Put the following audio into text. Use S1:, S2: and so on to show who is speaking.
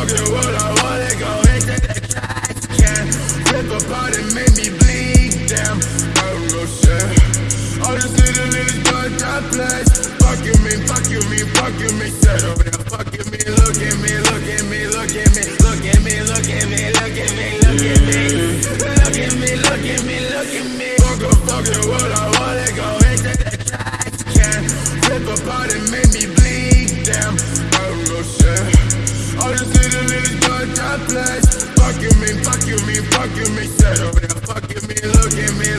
S1: I'll get what I want to go into the trash can. Rip apart and make me bleed, damn. I don't know shit. All these little niggas got that place. Fuck you, me, fuck you, me, fuck you, me. Shut up now, fuck you, me. Look at me, look at me, look at me, look at me, look at me, look at me, look at me. Look at me, look at me, look at me. Fuck up, fuck it, what I want to go into the trash can. Rip apart and make me bleed. place. Fuck you mean, fuck you mean, fuck you mean, settle down, fuck you mean, look at me.